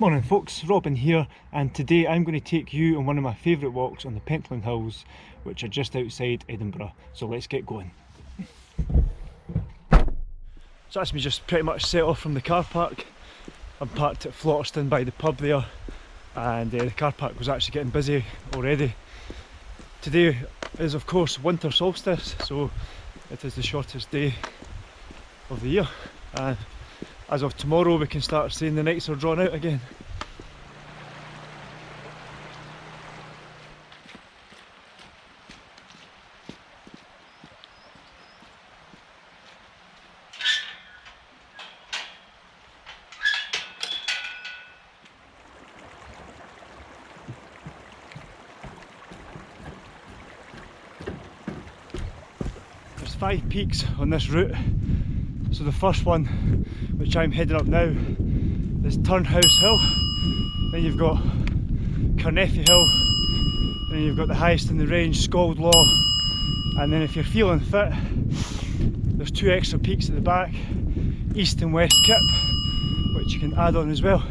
Morning folks, Robin here and today I'm going to take you on one of my favourite walks on the Pentland Hills which are just outside Edinburgh, so let's get going. So that's me just pretty much set off from the car park. I'm parked at Flotterstone by the pub there and uh, the car park was actually getting busy already. Today is of course winter solstice so it is the shortest day of the year and as of tomorrow we can start seeing the nights are drawn out again. There's five peaks on this route so the first one, which I'm heading up now, is Turnhouse Hill. Then you've got Carnethy Hill. Then you've got the highest in the range, Scald Law. And then if you're feeling fit, there's two extra peaks at the back, East and West Kip, which you can add on as well.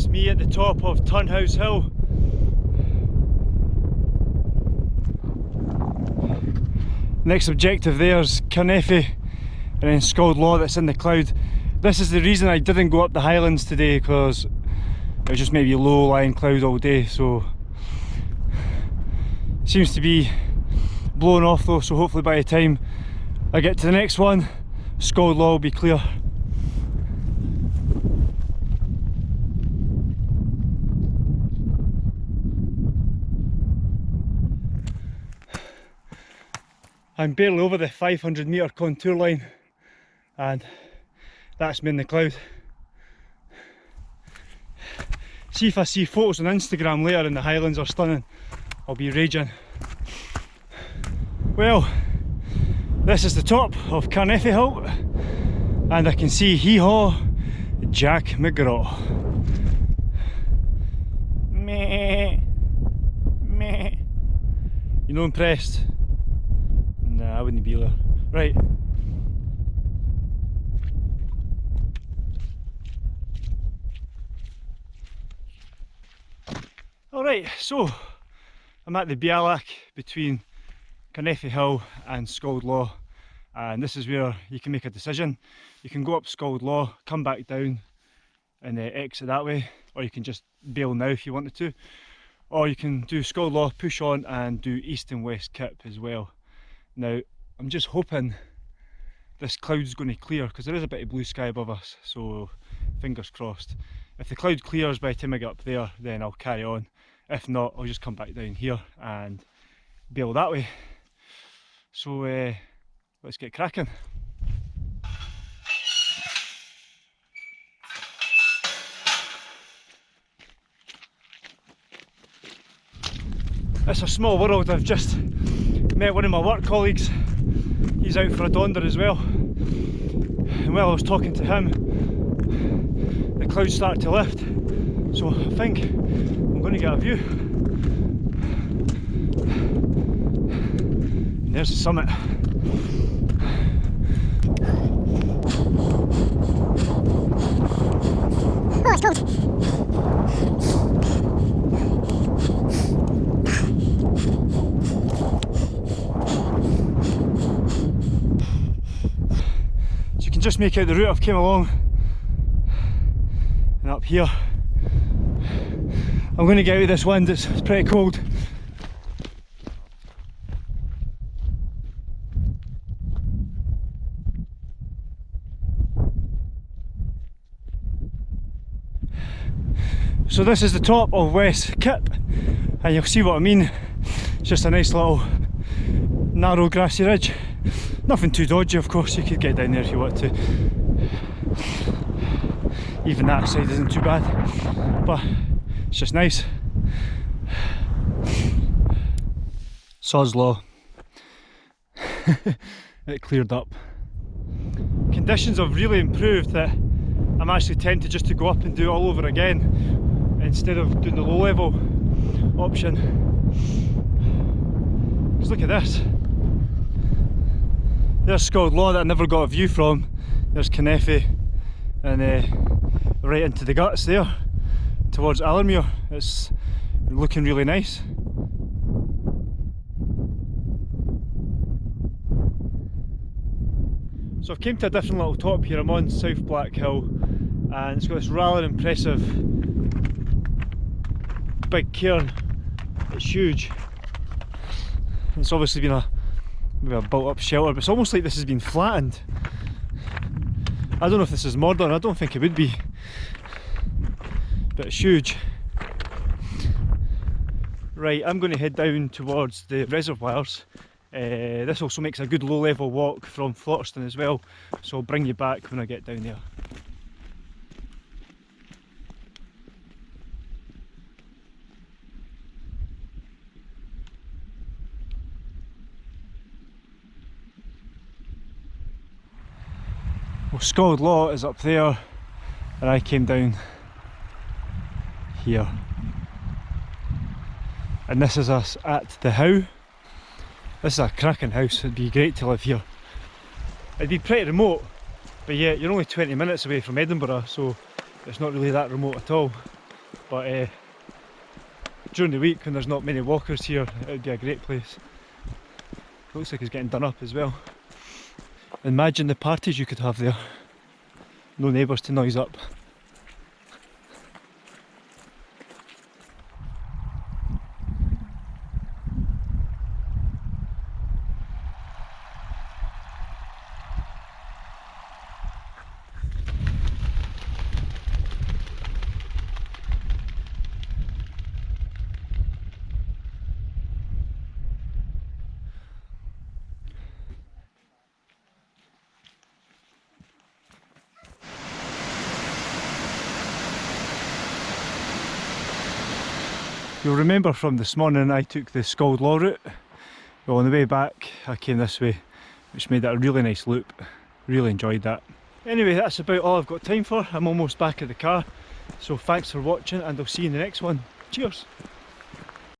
That's me at the top of Turnhouse Hill. Next objective there's Carnethy and then Scald Law that's in the cloud. This is the reason I didn't go up the Highlands today because it was just maybe low lying cloud all day so seems to be blown off though so hopefully by the time I get to the next one Scald Law will be clear. I'm barely over the 500 metre contour line and that's me in the cloud. See if I see photos on Instagram later and the highlands are stunning, I'll be raging. Well, this is the top of Carnethy Hill and I can see hee haw Jack McGraw. Meh, meh. You know impressed? I wouldn't be there. Right. Alright, so I'm at the Bealach between Carnethy Hill and Scald Law and this is where you can make a decision. You can go up Scald Law, come back down and uh, exit that way or you can just bail now if you wanted to or you can do Scald Law, push on and do East and West Kip as well. Now, I'm just hoping this cloud's going to clear because there is a bit of blue sky above us, so fingers crossed. If the cloud clears by the time I get up there, then I'll carry on. If not, I'll just come back down here and bail that way. So uh, let's get cracking. It's a small world, I've just met one of my work colleagues, he's out for a donder as well. And while I was talking to him, the clouds started to lift. So I think I'm going to get a view. And there's the summit. Oh, it's cold. Just make out the route I've came along and up here I'm going to get out of this wind, it's, it's pretty cold So this is the top of West Kip and you'll see what I mean. It's just a nice little narrow grassy ridge. Nothing too dodgy of course, you could get down there if you want to. Even that side isn't too bad, but it's just nice. Sod's law. it cleared up. Conditions have really improved that I'm actually tempted just to go up and do it all over again instead of doing the low level option. Because look at this. There's Scald Law that I never got a view from. There's Carnethy and uh, right into the guts there towards Allermuir. It's looking really nice. So I've came to a different little top here, I'm on South Black Hill and it's got this rather impressive big cairn, it's huge. It's obviously been a, maybe a built up shelter but it's almost like this has been flattened. I don't know if this is modern, I don't think it would be, but it's huge. Right, I'm going to head down towards the reservoirs uh, this also makes a good low level walk from Flotterstone as well, so I'll bring you back when I get down there. Well, Scald Law is up there and I came down here. And this is us at the Howe. This is a cracking house, it'd be great to live here. It'd be pretty remote, but yeah, you're only 20 minutes away from Edinburgh, so it's not really that remote at all. But uh, during the week when there's not many walkers here, it'd be a great place. Looks like it's getting done up as well. Imagine the parties you could have there. No neighbours to noise up. You'll remember from this morning I took the Scald Law route. Well on the way back I came this way which made it a really nice loop. Really enjoyed that. Anyway that's about all I've got time for. I'm almost back at the car. So thanks for watching and I'll see you in the next one. Cheers!